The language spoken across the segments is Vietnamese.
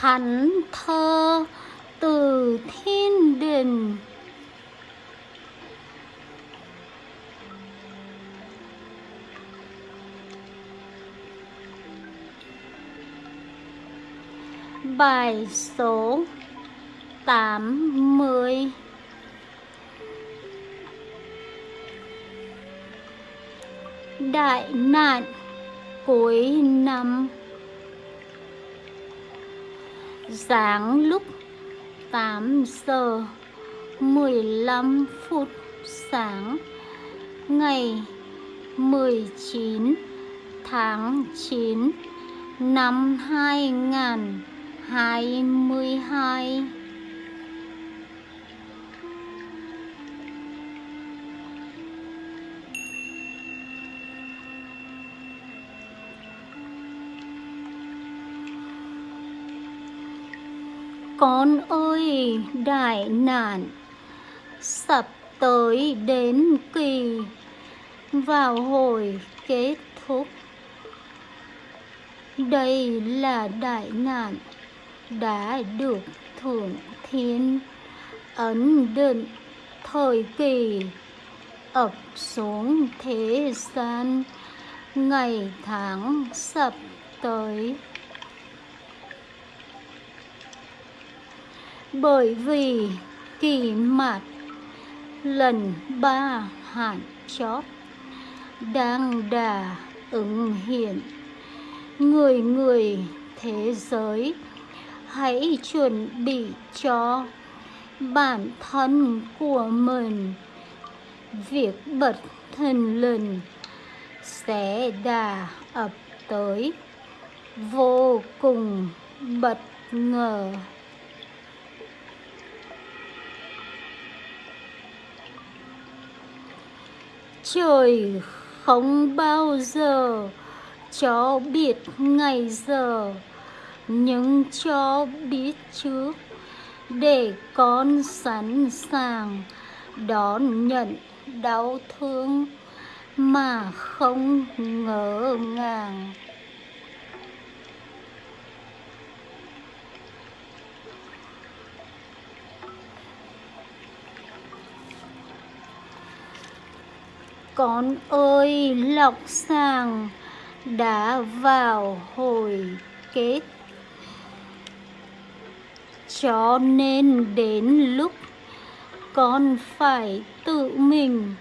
thánh thơ từ thiên đình. Bài số 80 Đại nạn cuối năm. Sáng lúc 8 giờ 15 phút sáng Ngày 19 tháng 9 năm 2000 Con ơi, đại nạn Sắp tới đến kỳ. Vào hồi kết thúc, Đây là đại nạn đã được thượng thiên ấn định. Thời kỳ ập xuống thế gian, ngày tháng sắp tới. Bởi vì kỳ mạt lần ba hạn chót đang đà ứng hiện, người người thế giới, hãy chuẩn bị cho bản thân của mình. Việc bật thần lần sẽ đà ập tới, vô cùng bất ngờ. Trời không bao giờ cho biết ngày giờ, nhưng cho biết trước để con sẵn sàng đón nhận đau thương mà không ngỡ ngàng. Con ơi lọc sàng đã vào hồi kết. Cho nên đến lúc con phải tự mình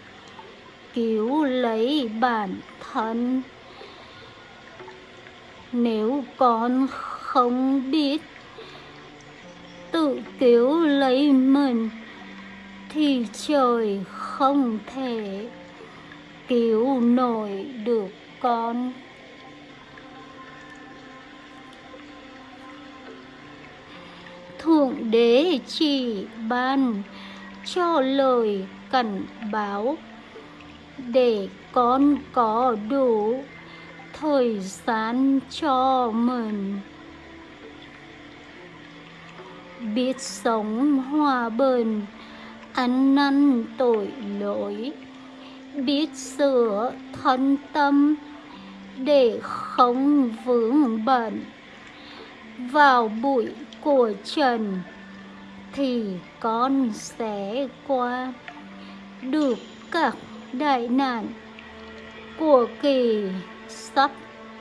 cứu lấy bản thân. Nếu con không biết tự cứu lấy mình, thì trời không thể cứu nổi được con. Thượng Đế chỉ ban cho lời cảnh báo để con có đủ thời gian cho mình. Biết sống hòa bình, ăn năn tội lỗi biết sửa thân tâm để không vướng bận vào bụi của Trần thì con sẽ qua được các đại nạn của kỳ sắp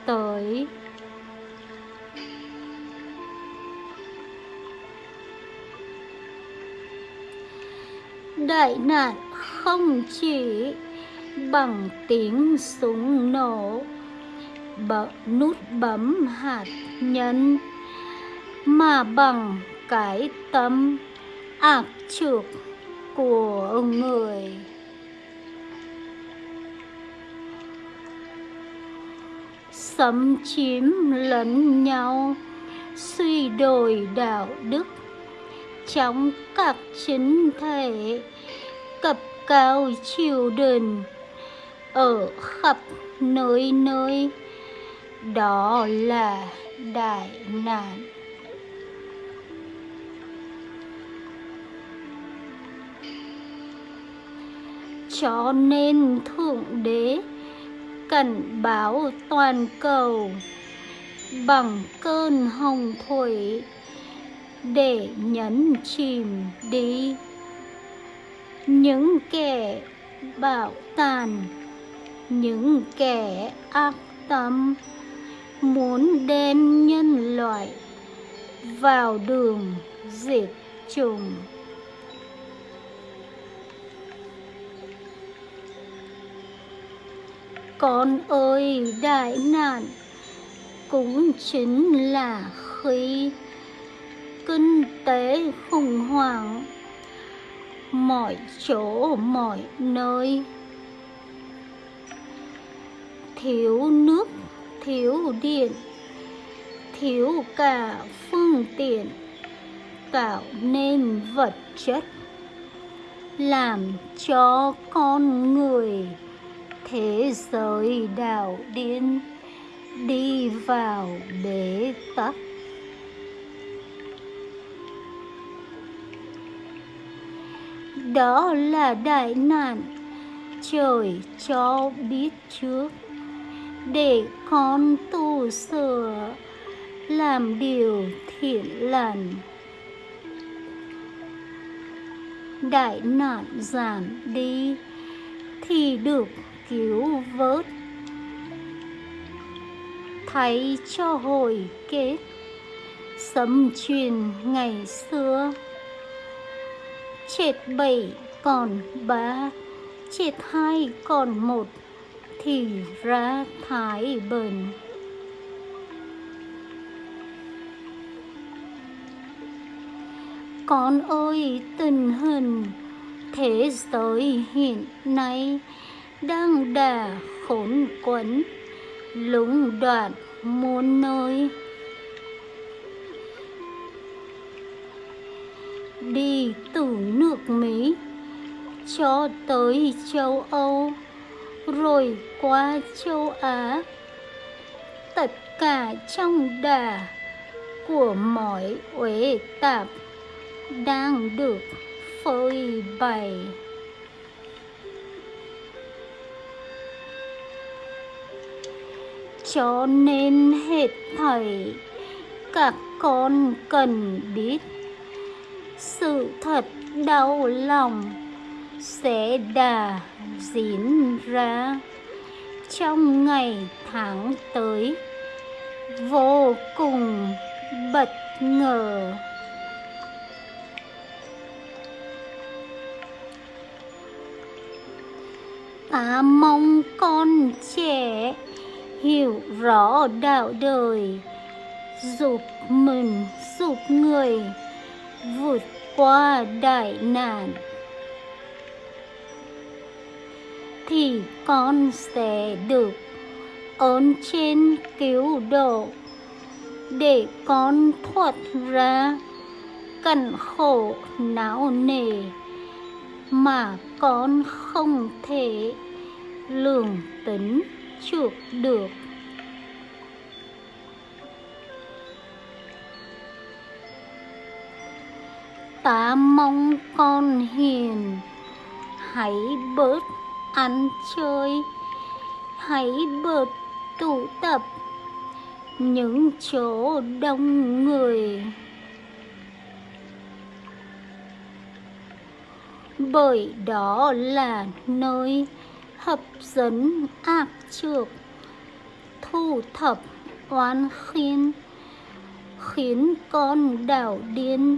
tới. Đại nạn không chỉ bằng tiếng súng nổ, bật nút bấm hạt nhân mà bằng cái tâm ác trược của người. Xâm chiếm lẫn nhau suy đồi đạo đức. Trong các chính thể cập cao triều đình ở khắp nơi nơi. Đó là đại nạn. Cho nên thượng đế cảnh báo toàn cầu bằng cơn hồng thủy để nhấn chìm đi. Những kẻ bạo tàn những kẻ ác tâm muốn đem nhân loại vào đường diệt chủng. Con ơi, đại nạn cũng chính là khi kinh tế khủng hoảng, mọi chỗ, mọi nơi thiếu nước, thiếu điện, thiếu cả phương tiện, tạo nên vật chất, làm cho con người, thế giới đảo điên, đi vào bế tắc. Đó là đại nạn trời cho biết trước để con tu sửa, làm điều thiện lành. Đại nạn giảm đi thì được cứu vớt. Thay cho hồi kết, sấm truyền ngày xưa. Chết bảy còn ba, chết hai còn một thì ra thái bình. Con ơi, tình hình thế giới hiện nay đang đà khốn quẫn, lũng đoạn muôn nơi. Đi từ nước Mỹ cho tới châu Âu rồi qua châu Á, tất cả trong đà của mọi uế tạp đang được phơi bày. Cho nên hết thầy các con cần biết sự thật đau lòng sẽ đà diễn ra trong ngày tháng tới. Vô cùng bất ngờ. Ta mong con trẻ hiểu rõ đạo đời, giúp mình, giúp người vượt qua đại nạn. Thì con sẽ được ơn trên cứu độ. Để con thoát ra cảnh khổ não nề mà con không thể lường tính chuộc được. Ta mong con hiền, hãy bớt ăn chơi. Hãy bớt tụ tập những chỗ đông người. Bởi đó là nơi hấp dẫn ác trược, thu thập oan khiên, khiến con đảo điên,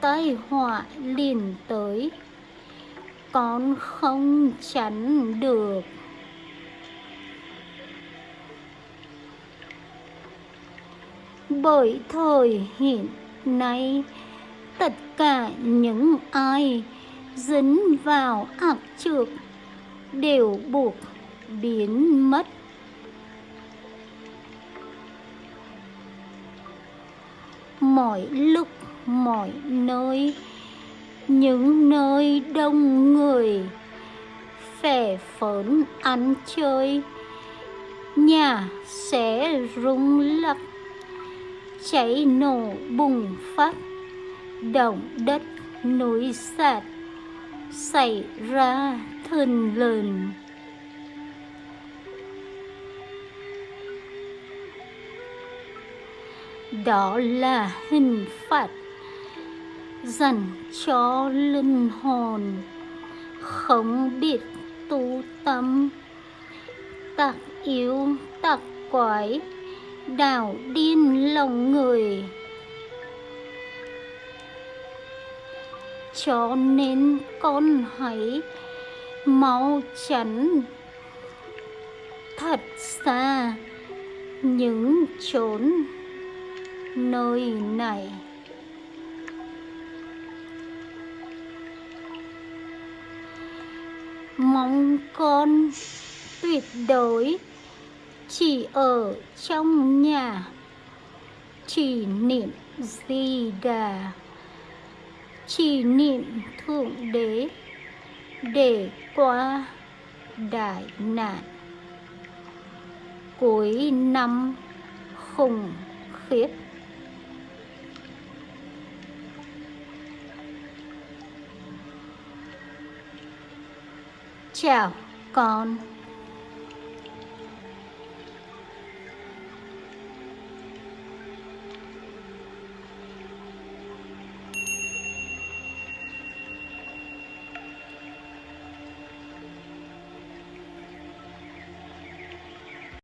tai họa liền tới con không tránh được. Bởi thời hiện nay, tất cả những ai dính vào ác trược đều buộc biến mất. Mọi lúc, mọi nơi những nơi đông người, phè phớn ăn chơi, nhà sẽ rung lắc, cháy nổ bùng phát, động đất núi sạt xảy ra thần lần đó là hình phạt dành cho linh hồn, không biết tu tâm. Tặc yếu tặc quái, đảo điên lòng người. Cho nên con hãy mau chắn thật xa những chốn nơi này. Mong con tuyệt đối chỉ ở trong nhà. Chỉ niệm di đà, chỉ niệm thượng đế để qua đại nạn. Cuối năm khủng khiếp. Chào. Con